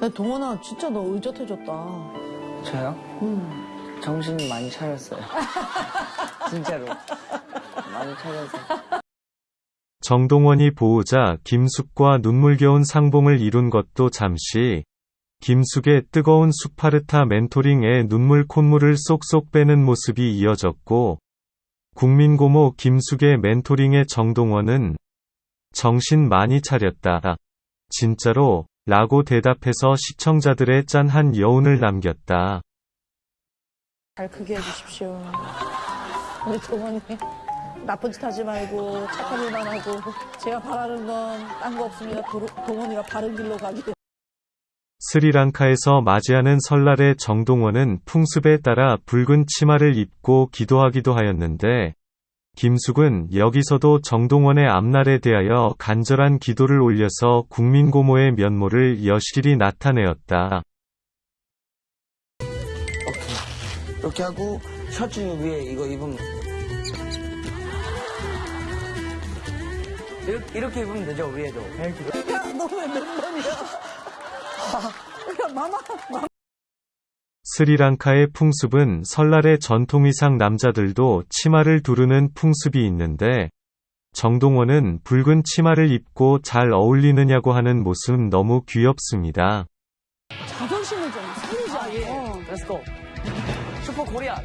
야, 동원아, 진짜 너 의젓해졌다. 저요? 음. 정신 많이 차렸어요. 진짜로. 많이 차려서. 정동원이 보호자 김숙과 눈물겨운 상봉을 이룬 것도 잠시 김숙의 뜨거운 수파르타 멘토링에 눈물 콧물을 쏙쏙 빼는 모습이 이어졌고 국민고모 김숙의 멘토링에 정동원은 정신 많이 차렸다. 진짜로 라고 대답해서 시청자들의 짠한 여운을 남겼다. 잘 크게 해주십시오. 우리 동원이 나쁜 짓 하지 말고 착한 일만 하고 제가 바라는 건 딴 거 없습니다. 도, 동원이가 바른 길로 가길. 스리랑카에서 맞이하는 설날에 정동원은 풍습에 따라 붉은 치마를 입고 기도하기도 하였는데 김숙은 여기서도 정동원의 앞날에 대하여 간절한 기도를 올려서 국민고모의 면모를 여실히 나타내었다. 오케이. 이렇게 하고 셔츠 위에 이거 입으면 이렇게, 이렇게 입으면 되죠 위에도. 야, 너왜몇 번이야? 야, 마마, 마마. 스리랑카의 풍습은 설날의 전통의상 남자들도 치마를 두르는 풍습이 있는데 정동원은 붉은 치마를 입고 잘 어울리느냐고 하는 모습 너무 귀엽습니다. 자존심을 좀 살리자. 아 예. 어. let's go. super Korean.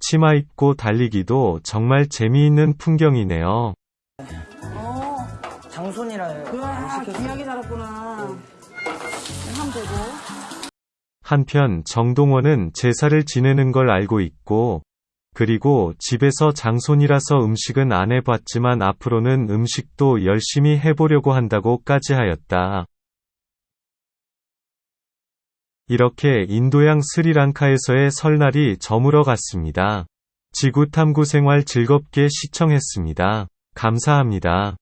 치마 입고 달리기도 정말 재미있는 풍경이네요. 어. 장손이라 안 시켰어요. 귀하게 자랐구나. 하면 되고. 한편 정동원은 제사를 지내는 걸 알고 있고 그리고 집에서 장손이라서 음식은 안 해봤지만 앞으로는 음식도 열심히 해보려고 한다고까지 하였다. 이렇게 인도양 스리랑카에서의 설날이 저물어 갔습니다. 지구탐구 생활 즐겁게 시청했습니다. 감사합니다.